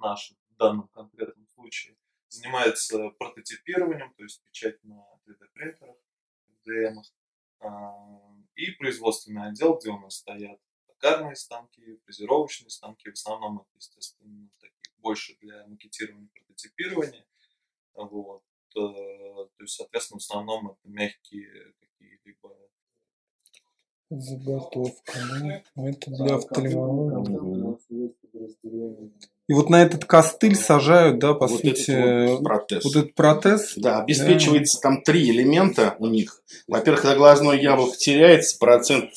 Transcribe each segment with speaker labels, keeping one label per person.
Speaker 1: наша в данном конкретном случае, занимается прототипированием, то есть печать на 3D-принтерах, FDM, и производственный отдел, где у нас стоят токарные станки, фрезеровочные станки, в основном это, естественно, такие больше для макетирования, прототипирования. Вот. Э, то есть, соответственно, в основном это мягкие какие-либо
Speaker 2: Заготовка, да? Ну, это для офтальмологии. И вот на этот костыль сажают, да, по
Speaker 3: вот
Speaker 2: сути,
Speaker 3: этот вот протез.
Speaker 2: вот этот протез.
Speaker 3: Да, обеспечивается да. там три элемента у них. Во-первых, когда глазное яблоко теряется, процент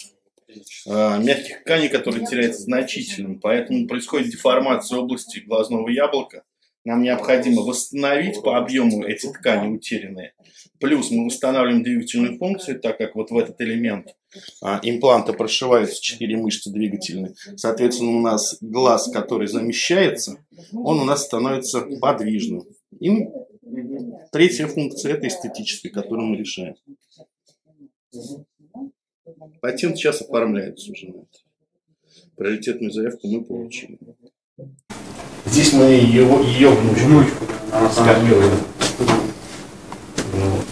Speaker 3: э, мягких тканей, который теряется значительным, поэтому происходит деформация области глазного яблока. Нам необходимо восстановить по объему эти ткани утерянные. Плюс мы восстанавливаем двигательную функцию, так как вот в этот элемент а, импланта прошиваются четыре мышцы двигательные. Соответственно, у нас глаз, который замещается, он у нас становится подвижным. И третья функция – это эстетическая, которую мы решаем. Патент сейчас оформляется уже. Приоритетную заявку мы получили. Здесь мы его, ее внучку, внучку скормируем. Вот.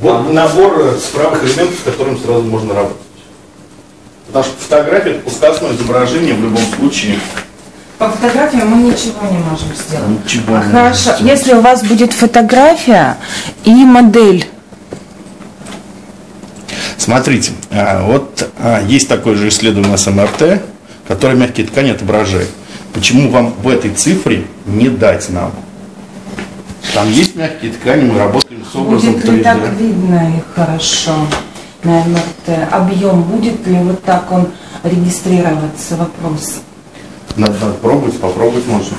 Speaker 3: вот набор цифровых элементов, с которым сразу можно работать. Потому что фотография это пускасное изображение в любом случае.
Speaker 4: По фотографии мы ничего не можем сделать.
Speaker 3: Ничего
Speaker 4: а
Speaker 3: не
Speaker 4: хорошо,
Speaker 3: можем
Speaker 4: если у вас будет фотография и модель.
Speaker 3: Смотрите, а, вот а, есть такое же исследование с МРТ, которое мягкие ткани отображает. Почему вам в этой цифре не дать нам? Там есть мягкие ткани, мы работаем с образом
Speaker 4: Будет ли
Speaker 3: 3D.
Speaker 4: так видно их хорошо на МРТ? Объем будет ли вот так он регистрироваться? Вопрос.
Speaker 3: Надо, надо пробовать, попробовать можно.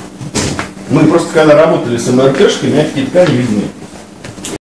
Speaker 3: Мы просто когда работали с МРТшкой, мягкие ткани видны.